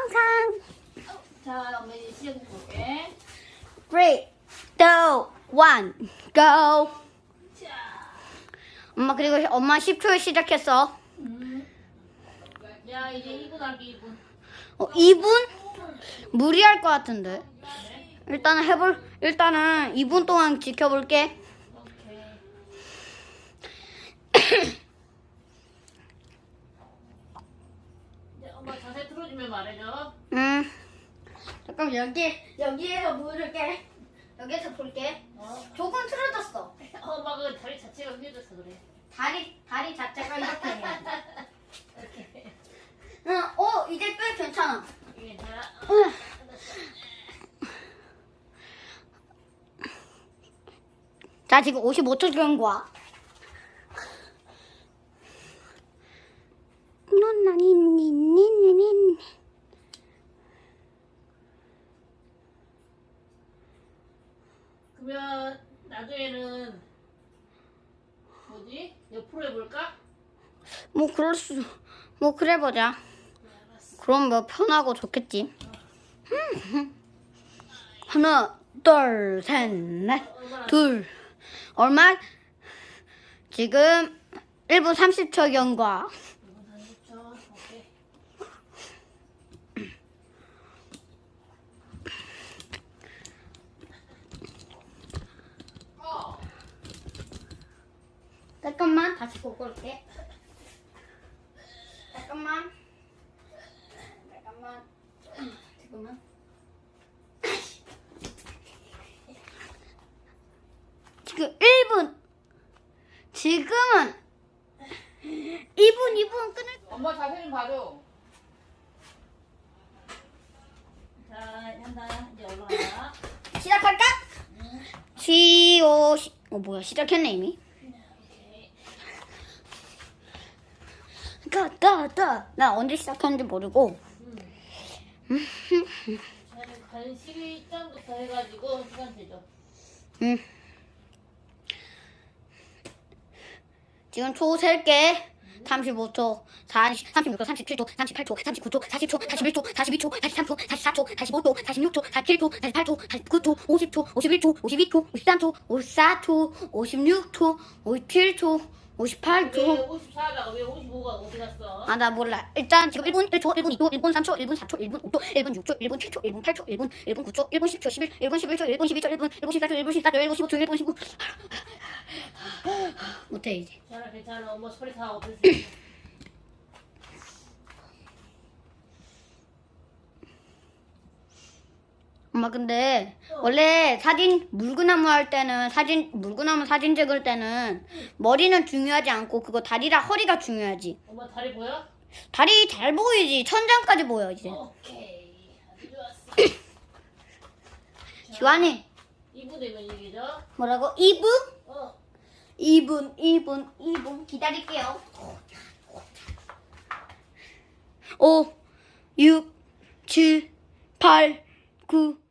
영상. 자, 엄마 이제 시작해 볼게. 3, 2, 1, go. 자, 엄마 그리고 엄마 10초에 시작했어. 음. 야, 이제 2분 하기 2분. 어, 2분? 무리할 것 같은데. 일단은 해볼, 일단은 2분 동안 지켜볼게. 오케이. 이제 엄마 자세 틀어주면 말해줘. 음. 잠깐 여기 여기에서 물을게. 여기에서 볼게. 어? 조금 틀어졌어. 엄마 그 다리 자체가 흔들려서 그래. 다리 다리 자체가 이렇게 해. 이렇게. 응, 어 이제 꽤 괜찮아. 이게 괜찮아? 응. 자 지금 55초 된 거야. 노나니 니니 니니. 그러면 나중에는 뭐지? 옆으로 해볼까? 뭐 그럴 수, 뭐 그래 보자. 그럼 뭐 편하고 좋겠지. 하나, 둘, 셋, 넷, 얼마나 둘. 얼마? 지금 1분 30초 경과. 2분 30초. 오케이. 어. 잠깐만 다시 보고 올게. 잠깐만. 잠깐만. 지금은. 지금 1분. 지금은 2분 2분 끊을. 엄마 자세 좀 봐줘. 자, 한다. 이제 올라가. 시작할까? 시오 시. 어 뭐야 시작했네 이미. 오케이. 가가가. 나 언제 시작했는지 모르고. 저는 간식이 입장부터 해가지고 시간 되죠. 응. 지금 초 셀게. 35초, 40, 36초, 37초, 38초, 39초, 40초, 41초, 42초, 43초, 44초, 45초, 46초, 47초, 48초, 49초, 50초, 51초, 52초, 53초, 54초, 56초, 57초, 왜 58초. 54다가 왜 55가 어디 갔어? 아, 나 몰라. 일단 지금 1분 1초, 1분 2초, 1분 3초, 1분 4초, 1분 5초, 1분 6초, 1분 7초, 1분 8초, 1분 1분 9초, 1분 10초, 11, 1분 11초, 1분 12초, 1분 1분 14초, 1분 14초, 1분 15초, 1분 19. 못해 이제. 괜찮아, 괜찮아. 엄마 소리 다 있어. 엄마 근데 원래 사진 물구나무 할 때는 사진 물구나무 사진 찍을 때는 머리는 중요하지 않고 그거 다리랑 허리가 중요하지. 엄마 다리 보여? 다리 잘 보이지 천장까지 보여 이제. 오케이. 아주 좋았어. 지환이 2분 되면 얘기죠? 뭐라고? 2분? 어. 2분 2분 2분 기다릴게요. 5 6 7 8 9